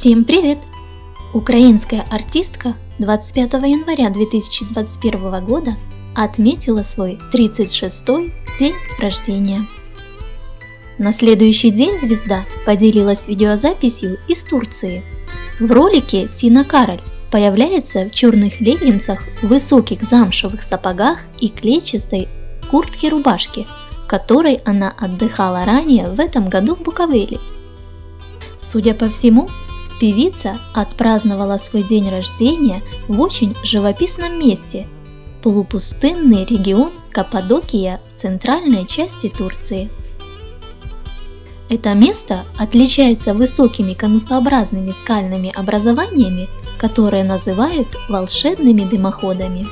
Всем привет! Украинская артистка 25 января 2021 года отметила свой 36-й день рождения. На следующий день звезда поделилась видеозаписью из Турции. В ролике Тина Кароль появляется в черных леггинсах, высоких замшевых сапогах и клетчатой куртке-рубашке, в которой она отдыхала ранее в этом году в Буковеле. Судя по всему, певица отпраздновала свой день рождения в очень живописном месте – полупустынный регион Каппадокия в центральной части Турции. Это место отличается высокими конусообразными скальными образованиями, которые называют волшебными дымоходами.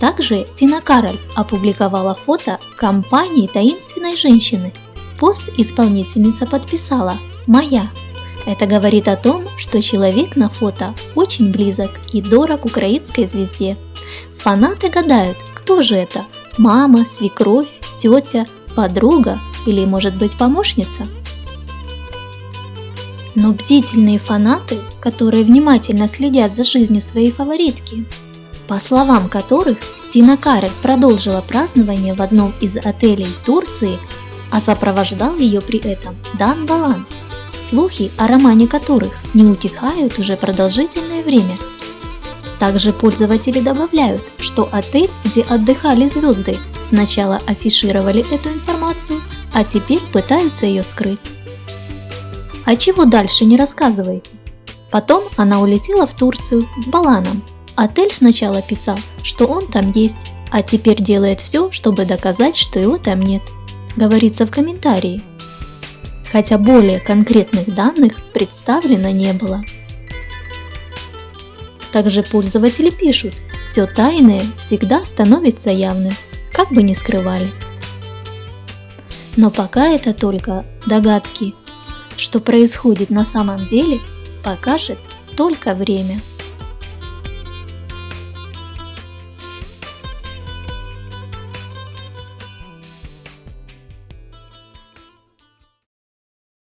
Также Тина Кароль опубликовала фото компании таинственной женщины. Пост исполнительница подписала «Моя». Это говорит о том, что человек на фото очень близок и дорог украинской звезде. Фанаты гадают, кто же это – мама, свекровь, тетя, подруга или может быть помощница? Но бдительные фанаты, которые внимательно следят за жизнью своей фаворитки, по словам которых Тина Карель продолжила празднование в одном из отелей Турции, а сопровождал ее при этом Дан Балан, слухи о романе которых не утихают уже продолжительное время. Также пользователи добавляют, что отель, где отдыхали звезды, сначала афишировали эту информацию, а теперь пытаются ее скрыть. А чего дальше не рассказываете? Потом она улетела в Турцию с Баланом. Отель сначала писал, что он там есть, а теперь делает все, чтобы доказать, что его там нет. Говорится в комментарии. Хотя более конкретных данных представлено не было. Также пользователи пишут, все тайное всегда становится явным, как бы ни скрывали. Но пока это только догадки. Что происходит на самом деле, покажет только время.